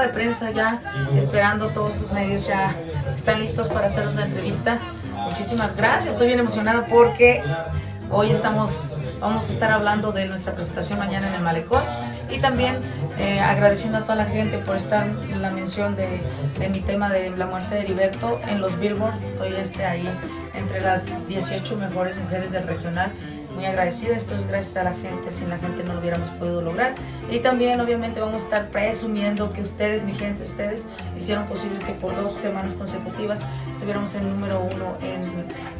de prensa ya, esperando todos los medios ya están listos para hacernos la entrevista. Muchísimas gracias, estoy bien emocionada porque hoy estamos, vamos a estar hablando de nuestra presentación mañana en el Malecón y también eh, agradeciendo a toda la gente por estar en la mención de, de, mi tema de la muerte de Heriberto en los billboards, estoy este, ahí entre las 18 mejores mujeres del regional muy agradecida, esto es gracias a la gente, sin la gente no lo hubiéramos podido lograr. Y también obviamente vamos a estar presumiendo que ustedes, mi gente, ustedes hicieron posible que por dos semanas consecutivas estuviéramos en número uno en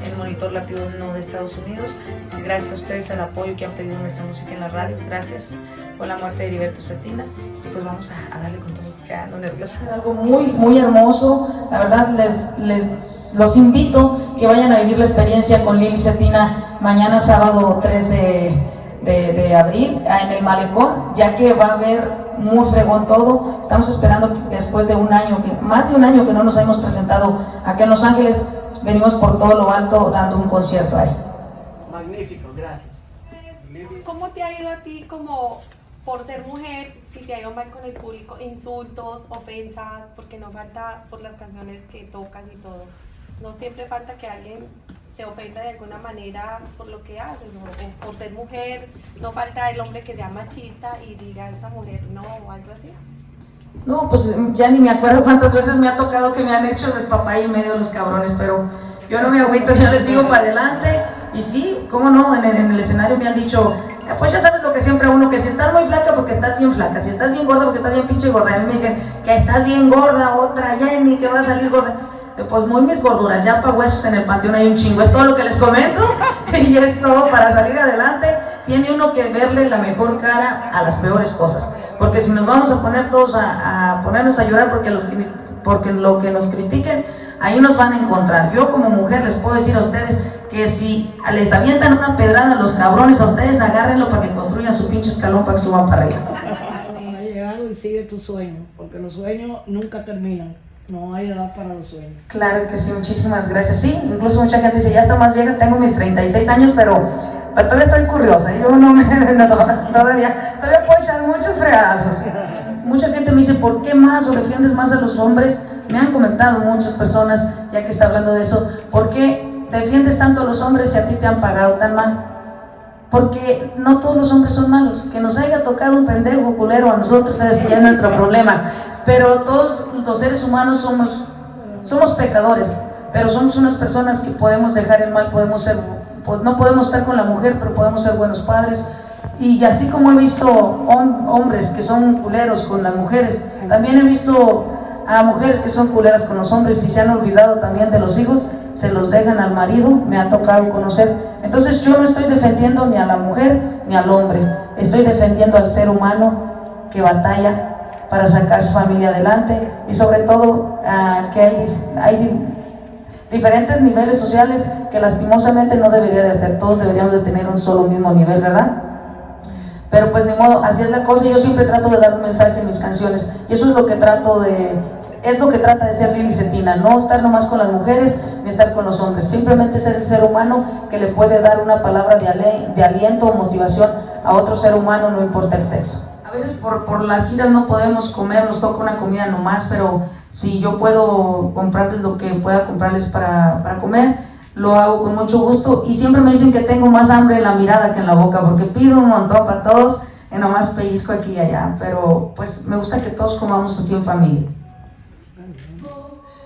el monitor latino de Estados Unidos. Gracias a ustedes al apoyo que han pedido nuestra música en las radios, gracias por la muerte de Heriberto Cetina. Y pues vamos a, a darle con todo, que ando nerviosa. Algo muy, muy hermoso, la verdad les, les los invito que vayan a vivir la experiencia con Lili Cetina mañana sábado 3 de, de, de, abril en el Malecón, ya que va a haber muy fregón todo. Estamos esperando que después de un año, que más de un año que no nos hemos presentado acá en Los Ángeles, venimos por todo lo alto dando un concierto ahí. Magnífico, gracias. ¿Cómo te ha ido a ti como por ser mujer, si te ha ido mal con el público, insultos, ofensas, porque no falta por las canciones que tocas y todo? no siempre falta que alguien te ofenda de alguna manera por lo que haces, o por ser mujer, no falta el hombre que sea machista y diga a esa mujer no o algo así. No, pues ya ni me acuerdo cuántas veces me ha tocado que me han hecho despapay en medio de los cabrones, pero yo no me agüito, yo les sigo para adelante. Y sí, cómo no, en el, en el escenario me han dicho, pues ya sabes lo que siempre uno, que si estás muy flaca porque estás bien flaca, si estás bien gorda porque estás bien pinche gorda. A mí me dicen que estás bien gorda, otra Jenny, que va a salir gorda pues muy mis gorduras, ya para huesos en el panteón hay un chingo, es todo lo que les comento y es todo para salir adelante, tiene uno que verle la mejor cara a las peores cosas, porque si nos vamos a poner todos a, ponernos a llorar porque, los, porque lo que nos critiquen, ahí nos van a encontrar, yo como mujer les puedo decir a ustedes que si les avientan una pedrada a los cabrones, a ustedes agárrenlo para que construyan su pinche escalón para que suban para arriba. Ha llegado y sigue tu sueño, porque los sueños nunca terminan. No hay edad para los sueños. Claro que sí, muchísimas gracias. Sí, incluso mucha gente dice, ya está más vieja, tengo mis 36 años, pero, todavía estoy curiosa. Yo no me, no, todavía, todavía puedo echar muchos fregadazos. Mucha gente me dice, ¿por qué más o defiendes más a los hombres? Me han comentado muchas personas, ya que está hablando de eso, ¿por qué defiendes tanto a los hombres si a ti te han pagado tan mal? Porque no todos los hombres son malos. Que nos haya tocado un pendejo culero a nosotros, ese ya es nuestro problema pero todos los seres humanos somos, somos pecadores, pero somos unas personas que podemos dejar el mal, podemos ser, no podemos estar con la mujer, pero podemos ser buenos padres, y así como he visto hombres que son culeros con las mujeres, también he visto a mujeres que son culeras con los hombres y se han olvidado también de los hijos, se los dejan al marido, me ha tocado conocer. Entonces yo no estoy defendiendo ni a la mujer ni al hombre, estoy defendiendo al ser humano que batalla para sacar su familia adelante y sobre todo uh, que hay, diferentes niveles sociales que lastimosamente no debería de ser, todos deberíamos de tener un solo mismo nivel, ¿verdad? Pero pues ni modo, así es la cosa yo siempre trato de dar un mensaje en mis canciones y eso es lo que trato de, es lo que trata de ser Lili Cetina, no estar nomás con las mujeres ni estar con los hombres, simplemente ser el ser humano que le puede dar una palabra de, de aliento o motivación a otro ser humano, no importa el sexo. A veces por, por las giras no podemos comer, nos toca una comida nomás, pero si yo puedo comprarles lo que pueda comprarles para, para comer, lo hago con mucho gusto. Y siempre me dicen que tengo más hambre en la mirada que en la boca porque pido un montón para todos y nomás pellizco aquí y allá, pero pues me gusta que todos comamos así en familia.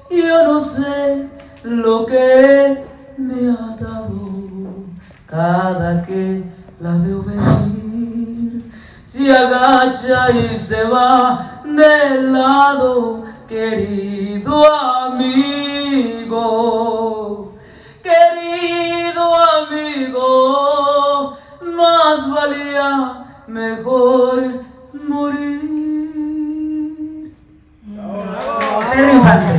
Yo no sé lo que me ha dado cada que la veo venir se agacha y se va de lado, querido amigo, querido amigo, más valía mejor morir. Pedro Infante.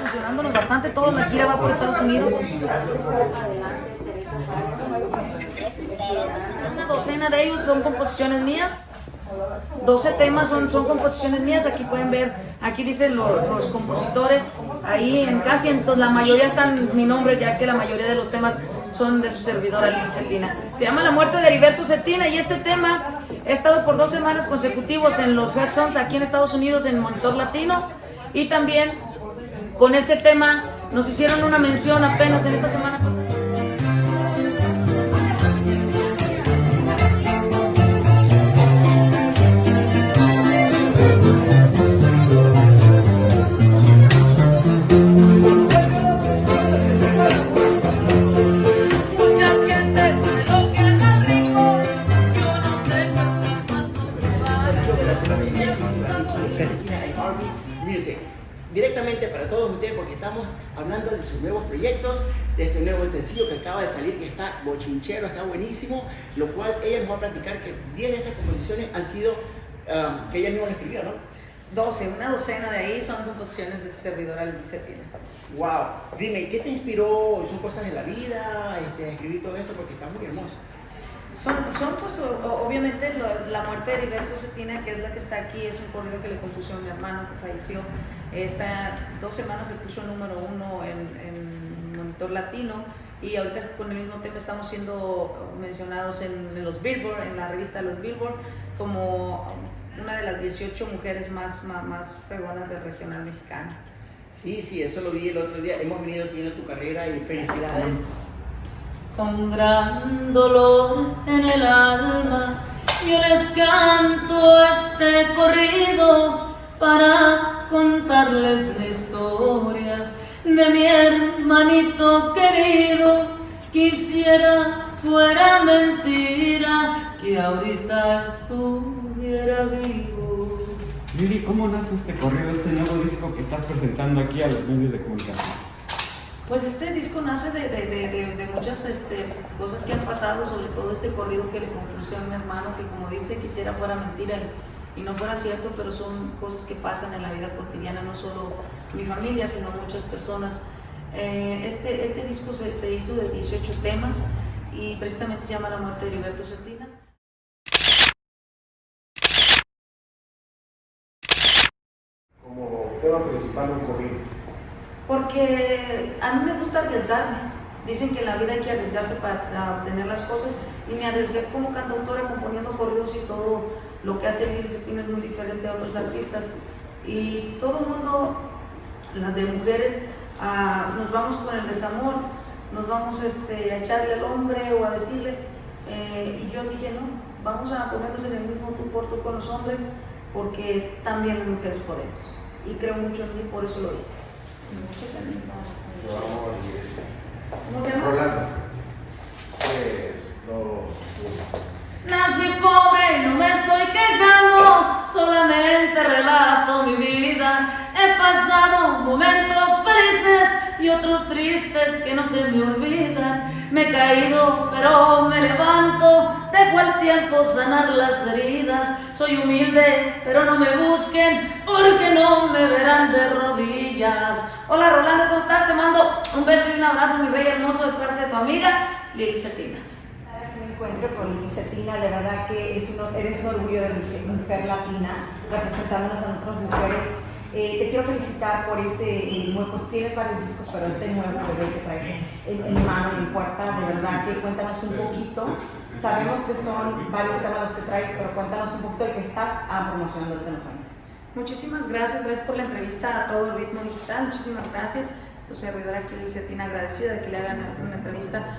Funcionándonos bastante, toda la gira va por Estados Unidos una docena de ellos son composiciones mías. 12 temas son, son composiciones mías, aquí pueden ver, aquí dicen los, compositores, ahí en casi en la mayoría están mi nombre, ya que la mayoría de los temas son de su servidora Lili Cetina. Se llama La muerte de Heriberto Cetina y este tema ha estado por dos semanas consecutivos en los Red Songs aquí en Estados Unidos en Monitor Latino y también con este tema nos hicieron una mención apenas en esta semana. Music. Directamente para todos ustedes porque estamos hablando de sus nuevos proyectos, de este nuevo sencillo que acaba de salir que está bochinchero, está buenísimo, lo cual ella nos va a platicar que 10 de estas composiciones han sido ah, que ella misma escribió, ¿no? 12, una docena de ahí son composiciones de su servidora Lili Cetina. Wow, dime, ¿qué te inspiró? ¿Son cosas de la vida este, escribir todo esto? Porque está muy hermoso. Son, son pues obviamente lo- la muerte de Heriberto Cetina, que es la que está aquí, es un corrido que le compuso a mi hermano que falleció. Esta dos semanas se puso número uno en, en Monitor Latino y ahorita con el mismo tema estamos siendo mencionados en, los Billboard, en la revista los Billboard, como una de las 18 mujeres más, más, más del regional mexicano. Sí, sí, eso lo vi el otro día. Hemos venido siguiendo tu carrera y felicidades. Con gran dolor en el alma, yo les canto este corrido para contarles la historia de mi hermanito querido. Quisiera fuera mentira que ahorita estuviera vivo. Lili, ¿cómo nace este corrido, este nuevo disco que estás presentando aquí a los medios de comunicación? Pues este disco nace de, de- de- de- muchas este, cosas que han pasado, sobre todo este corrido que le compuse a mi hermano, que como dice, quisiera fuera mentira y, y no fuera cierto, pero son cosas que pasan en la vida cotidiana, no solo mi familia, sino muchas personas. Eh, este, este disco se, se hizo de 18 temas y precisamente se llama La muerte de Heriberto Cetina. como tema principal un corrido. Porque a mí me gusta arriesgarme. Dicen que en la vida hay que arriesgarse para obtener las cosas y me arriesgué como cantautora componiendo corridos y todo lo que hace Lili Cetina es muy diferente a otros artistas. Y todo el mundo, las de mujeres, ah, nos vamos con el desamor, nos vamos este, a echarle al hombre o a decirle. eh, y yo dije, no, vamos a ponernos en el mismo tú por tú con los hombres porque también las mujeres podemos. Y creo mucho en mí, por eso lo hice. ¿Cómo se llama? Rolando. Pues, no- Nací pobre, no me estoy quejando, solamente relato mi vida. He pasado momentos felices y otros tristes que no se me olvidan. Me he caído, pero me levanto, dejo el tiempo sanar las heridas. Soy humilde, pero no me busquen porque no me verán de rodillas. Hola Rolando, ¿cómo estás? Te mando un beso y un abrazo, mi rey hermoso, de parte de tu amiga Lili Cetina. que me encuentro con Licetina, de verdad que es un- eres un orgullo de mujer, mujer latina, representándonos a nosotras mujeres. Eh, te quiero felicitar por ese, eh, nuevo- pues tienes varios discos, pero este nuevo que traes en, mano en puerta, de verdad que cuéntanos un poquito. Sabemos que son varios temas los que traes, pero cuéntanos un poquito de qué estás ah, promocionando en Los Ángeles. Muchísimas gracias, gracias por la entrevista a todo el ritmo digital, muchísimas gracias. Tu servidora aquí, Cetina, agradecida de que le hagan una entrevista.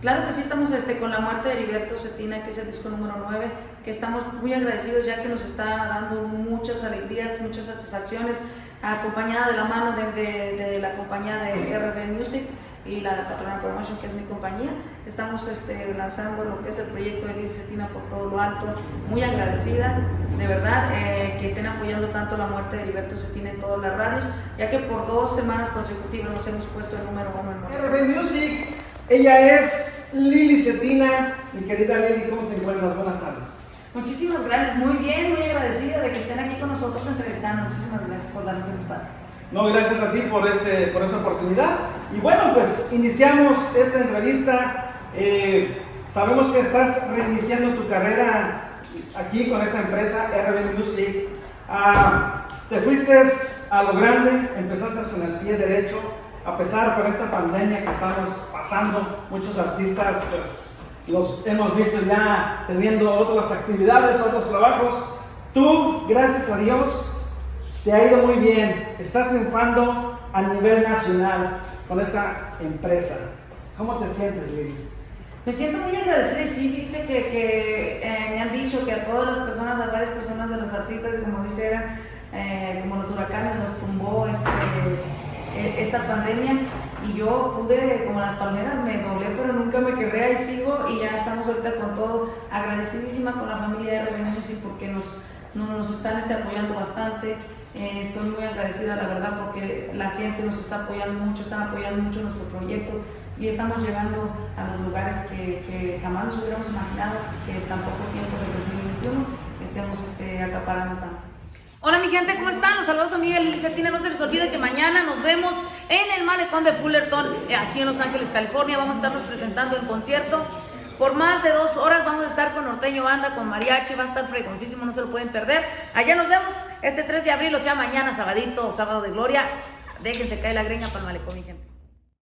Claro que sí, estamos este, con la muerte de Heriberto Cetina, que es el disco número 9, que estamos muy agradecidos ya que nos está dando muchas alegrías, muchas satisfacciones, acompañada de la mano de, de- de la compañía de RB Music y la Patrona Promotion, que es mi compañía. Estamos este, lanzando lo que es el proyecto de Lil Cetina por todo lo alto. Muy agradecida, de verdad, eh, que estén apoyando tanto la muerte de Heriberto Cetina en todas las radios, ya que por dos semanas consecutivas nos hemos puesto el número uno en. RB Music, ella es Lili Cetina. Mi querida Lili, ¿cómo te encuentras? Buenas tardes. Muchísimas gracias, muy bien, muy agradecida de que estén aquí con nosotros entrevistando. Muchísimas gracias por darnos el espacio. No, gracias a ti por, este, por esta oportunidad. Y bueno, pues iniciamos esta entrevista. Eh, sabemos que estás reiniciando tu carrera aquí con esta empresa RB Music. Ah, te fuiste a lo grande, empezaste con el pie derecho a pesar con esta pandemia que estamos pasando, muchos artistas pues los hemos visto ya teniendo otras actividades, otros trabajos. Tú, gracias a Dios, te ha ido muy bien. Estás triunfando a nivel nacional con esta empresa. ¿Cómo te sientes, Lili? Me siento muy agradecida y sí, dice que, eh, me han dicho que a todas las personas, a varias personas de los artistas, como dice, eh, como los huracanes, nos tumbó este, esta pandemia y yo pude, como las palmeras, me doblé, pero nunca me quebré, ahí sigo y ya estamos ahorita con todo, agradecidísima con la familia de Revenus y porque nos, nos están este, apoyando bastante. Eh, estoy muy agradecida, la verdad, porque la gente nos está apoyando mucho, están apoyando mucho nuestro proyecto y estamos llegando a los lugares que, que jamás nos hubiéramos imaginado que en tan poco tiempo del 2021 estemos este, acaparando tanto. Hola mi gente, ¿cómo están? Los saludos a Miguel y Cetina. No se les olvide que mañana nos vemos en el malecón de Fullerton, eh, aquí en Los Ángeles, California. Vamos a estarnos presentando en concierto. Por más de dos horas vamos a estar con Norteño Banda, con Mariachi, va a estar fregoncísimo, no se lo pueden perder. Allá nos vemos este 3 de abril, o sea mañana, sabadito, sábado de gloria. Déjense caer la greña para el malecón, mi gente.